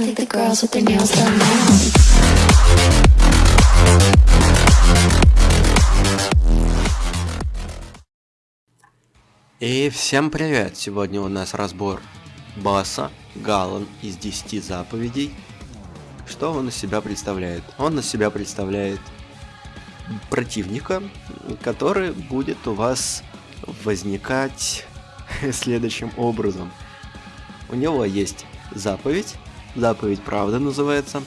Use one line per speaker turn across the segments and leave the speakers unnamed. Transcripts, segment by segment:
I think the girls with their nails done now.
И всем привет! Сегодня у нас разбор босса Галан из 10 заповедей. Что он из себя представляет? Он из себя представляет противника, который будет у вас возникать следующим образом. У него есть заповедь, заповедь правда называется,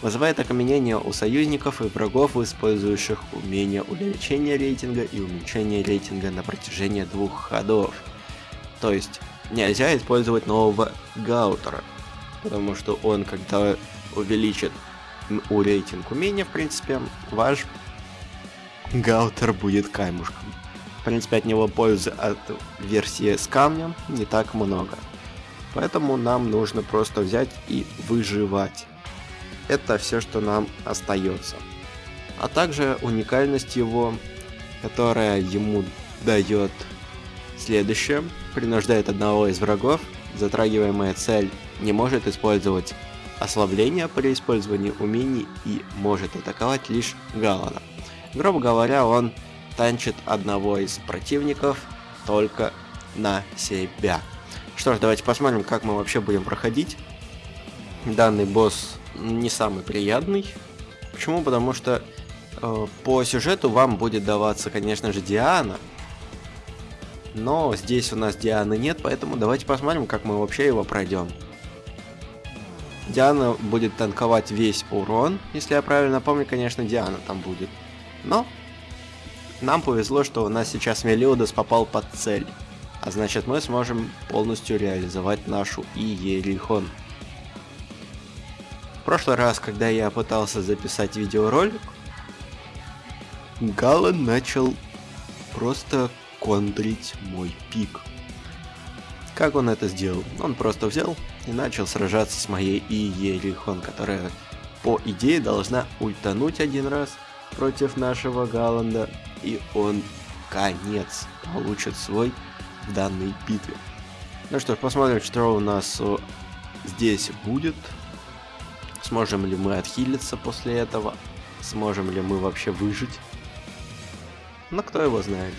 вызывает окаменение у союзников и врагов, использующих умение увеличения рейтинга и уменьшения рейтинга на протяжении двух ходов. То есть нельзя использовать нового Гаутера, потому что он, когда увеличит у рейтинг умения, в принципе, ваш Гаутер будет камушком. В принципе, от него пользы от версии с камнем не так много. Поэтому нам нужно просто взять и выживать. Это все, что нам остается. А также уникальность его, которая ему дает следующее. Принуждает одного из врагов, затрагиваемая цель не может использовать ослабление при использовании умений и может атаковать лишь Галана. Грубо говоря, он танчит одного из противников только на себя. Что ж, давайте посмотрим, как мы вообще будем проходить. Данный босс не самый приятный. Почему? Потому что э, по сюжету вам будет даваться, конечно же, Диана. Но здесь у нас Дианы нет, поэтому давайте посмотрим, как мы вообще его пройдем. Диана будет танковать весь урон, если я правильно помню, конечно, Диана там будет. Но нам повезло, что у нас сейчас Мелиудас попал под цель. А значит мы сможем полностью реализовать нашу Иерихон. В прошлый раз, когда я пытался записать видеоролик, Галан начал просто контрить мой пик. Как он это сделал? Он просто взял и начал сражаться с моей Иерихон, которая по идее должна ультануть один раз против нашего Галанда, и он конец получит свой в данной битве. Ну что ж, посмотрим, что у нас о, здесь будет. Сможем ли мы отхилиться после этого? Сможем ли мы вообще выжить? Но кто его знает.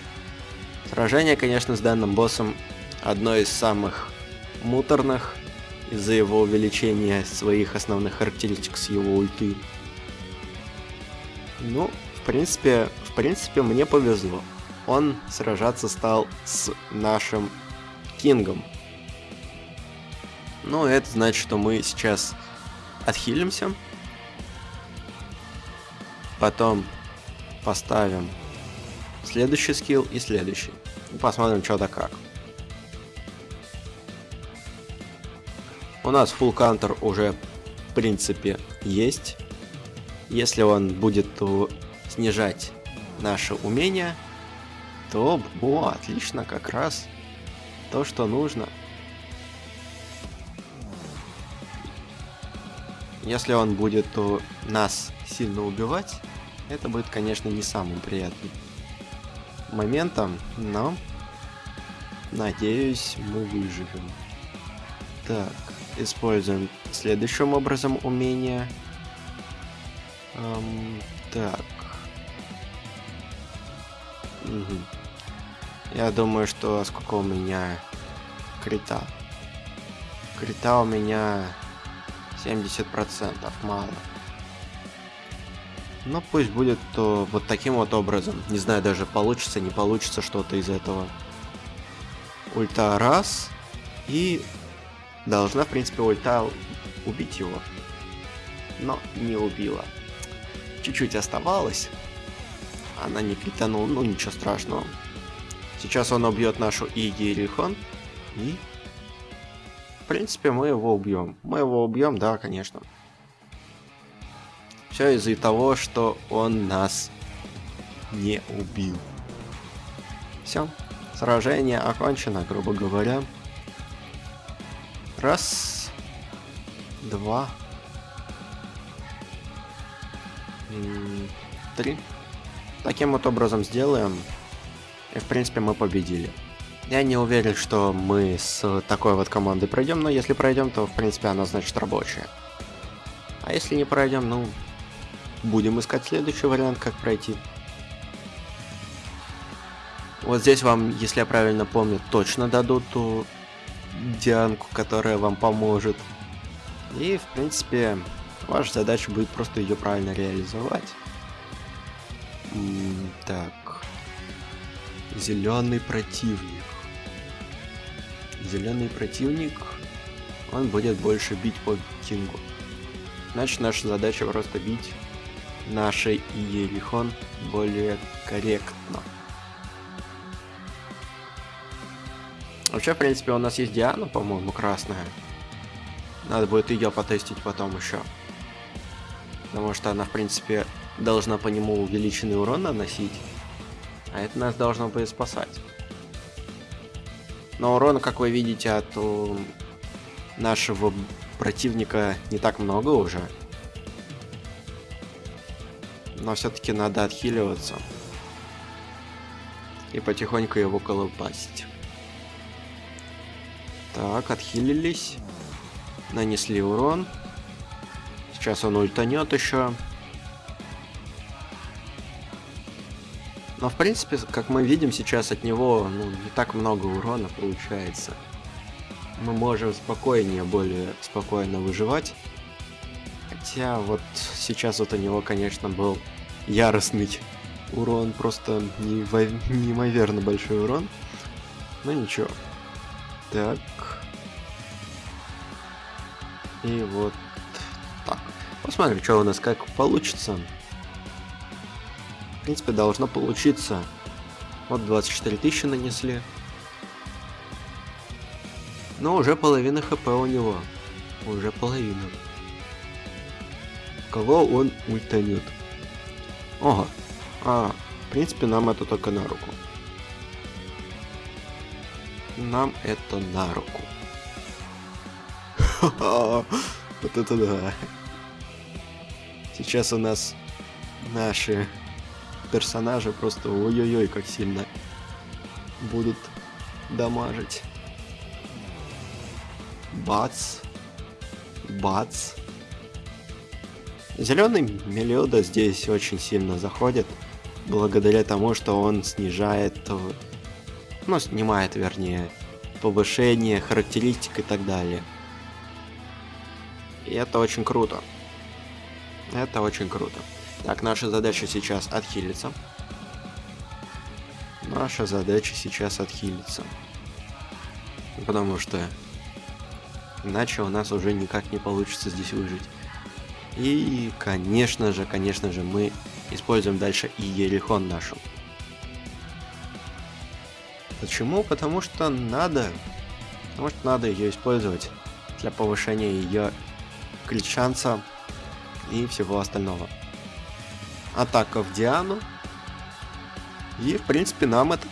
Сражение, конечно, с данным боссом одно из самых муторных из-за его увеличения своих основных характеристик с его ульты. Ну, в принципе, в принципе, мне повезло. Он сражаться стал с нашим Кингом. Ну, это значит, что мы сейчас отхилимся. Потом поставим следующий скилл и следующий. И посмотрим, что да как. У нас full counter уже, в принципе, есть. Если он будет снижать наше умение, то, о, отлично, как раз то, что нужно. Если он будет то нас сильно убивать, это будет, конечно, не самым приятным моментом, но надеюсь, мы выживем. Так, используем следующим образом умение. Эм, так. Я думаю, что сколько у меня крита. Крита у меня 70%, мало. Ну пусть будет то вот таким вот образом. Не знаю даже получится, не получится что-то из этого. Ульта раз. И должна, в принципе, ульта убить его. Но не убила. Чуть-чуть оставалось. Она не кританула, ну ничего страшного. Сейчас он убьет нашу Игирихон. И... В принципе, мы его убьем. Мы его убьем, да, конечно. Все из-за того, что он нас не убил. Все. Сражение окончено, грубо говоря. Раз. Два. Три. Таким вот образом сделаем. И в принципе мы победили. Я не уверен, что мы с такой вот командой пройдем, но если пройдем, то в принципе она значит рабочая. А если не пройдем, ну, будем искать следующий вариант, как пройти. Вот здесь вам, если я правильно помню, точно дадут ту Дианку, которая вам поможет. И, в принципе, ваша задача будет просто ее правильно реализовать. Так. Зеленый противник. Зеленый противник, он будет больше бить по Кингу. Значит, наша задача просто бить нашей Иерихон более корректно. Вообще, в принципе, у нас есть Диана, по-моему, красная. Надо будет ее потестить потом еще. Потому что она, в принципе, должна по нему увеличенный урон наносить. А это нас должно будет спасать. Но урона, как вы видите, от нашего противника не так много уже. Но все-таки надо отхиливаться. И потихоньку его колупасить. Так, отхилились. Нанесли урон. Сейчас он ультанет еще. Но в принципе, как мы видим сейчас от него, ну, не так много урона получается. Мы можем спокойнее, более спокойно выживать. Хотя вот сейчас вот у него, конечно, был яростный урон, просто неимоверно большой урон. Но ничего. Так. И вот так. Посмотрим, что у нас как получится. В принципе, должно получиться. Вот 24 тысячи нанесли. Но уже половина хп у него. Уже половина. Кого он ультанет? Ого. А, в принципе, нам это только на руку нам это на руку. Вот это да. Сейчас у нас наши персонажи просто ой-ой-ой как сильно будут дамажить. Бац. Бац. Зеленый Мелиода здесь очень сильно заходит, благодаря тому, что он снижает ну, снимает, вернее, повышение, характеристик и так далее. И это очень круто. Это очень круто. Так, наша задача сейчас отхилиться. Наша задача сейчас отхилиться. Потому что иначе у нас уже никак не получится здесь выжить. И, конечно же, конечно же, мы используем дальше и Ерихон нашу. Почему? Потому что надо. Потому что надо ее использовать для повышения ее крит и всего остального. Атака в Диану. И, в принципе, нам это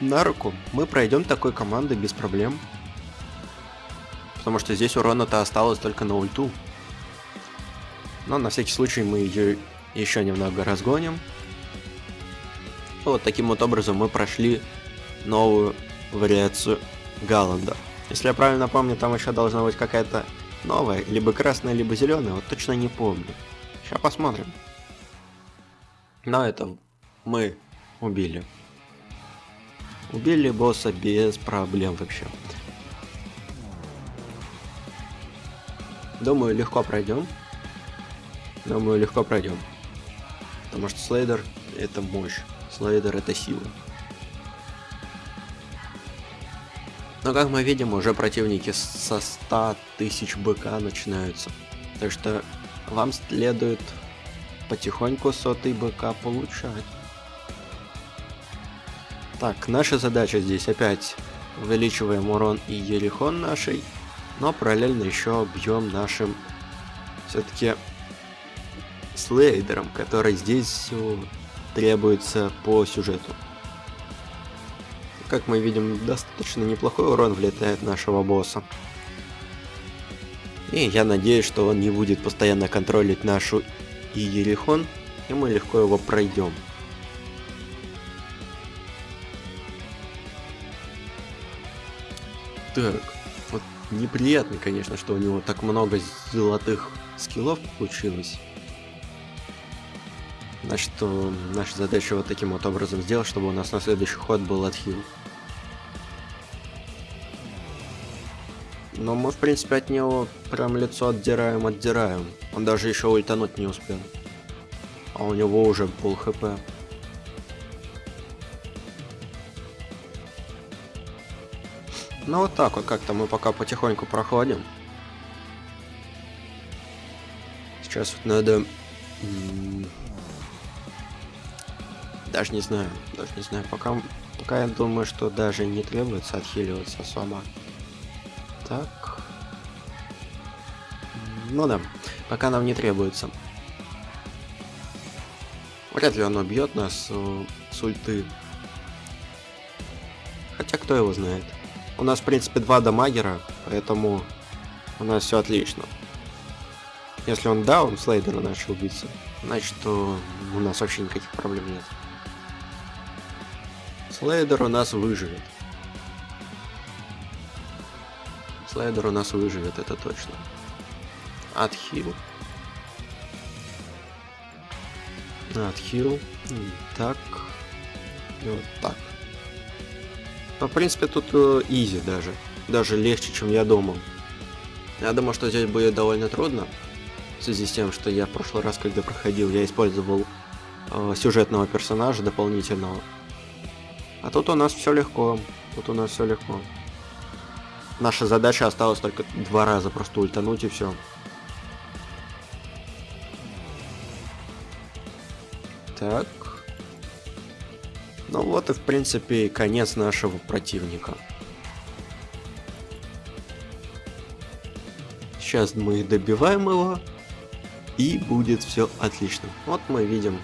на руку. Мы пройдем такой командой без проблем. Потому что здесь урона-то осталось только на ульту. Но на всякий случай мы ее еще немного разгоним. Вот таким вот образом мы прошли новую вариацию Галланда. Если я правильно помню, там еще должна быть какая-то новая, либо красная, либо зеленая, вот точно не помню. Сейчас посмотрим. Но это мы убили. Убили босса без проблем вообще. Думаю, легко пройдем. Думаю, легко пройдем. Потому что слейдер это мощь. Слейдер это сила. Но как мы видим, уже противники со 100 тысяч БК начинаются. Так что вам следует потихоньку сотый БК получать. Так, наша задача здесь опять увеличиваем урон и ерихон нашей, но параллельно еще бьем нашим все-таки слейдером, который здесь требуется по сюжету. Как мы видим, достаточно неплохой урон влетает нашего босса. И я надеюсь, что он не будет постоянно контролить нашу Иерихон, и мы легко его пройдем. Так, вот неприятно, конечно, что у него так много золотых скиллов получилось. Значит, наша задача вот таким вот образом сделать, чтобы у нас на следующий ход был отхил. Но мы, в принципе, от него прям лицо отдираем, отдираем. Он даже еще ультануть не успел. А у него уже пол хп. Ну вот так вот как-то мы пока потихоньку проходим. Сейчас вот надо... Даже не знаю, даже не знаю, пока, пока я думаю, что даже не требуется отхиливаться особо. Так. Ну да, пока нам не требуется. Вряд ли он убьет нас э, с ульты. Хотя кто его знает. У нас, в принципе, два дамагера, поэтому у нас все отлично. Если он даун, слейдера начал биться, значит, то у нас вообще никаких проблем нет. Слейдер у нас выживет. Слайдер у нас выживет, это точно. Отхил. Отхил. Так. И вот так. Но, в принципе, тут э, изи даже. Даже легче, чем я думал. Я думал, что здесь будет довольно трудно. В связи с тем, что я в прошлый раз, когда проходил, я использовал э, сюжетного персонажа дополнительного. А тут у нас все легко. Тут у нас все легко. Наша задача осталась только два раза просто ультануть и все. Так. Ну вот и в принципе конец нашего противника. Сейчас мы добиваем его. И будет все отлично. Вот мы видим.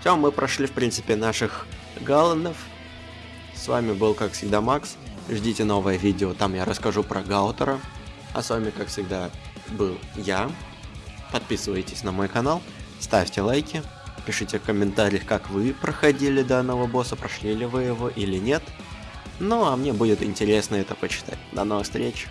Все, мы прошли в принципе наших галлонов. С вами был как всегда Макс. Ждите новое видео, там я расскажу про Гаутера. А с вами, как всегда, был я. Подписывайтесь на мой канал, ставьте лайки, пишите в комментариях, как вы проходили данного босса, прошли ли вы его или нет. Ну, а мне будет интересно это почитать. До новых встреч!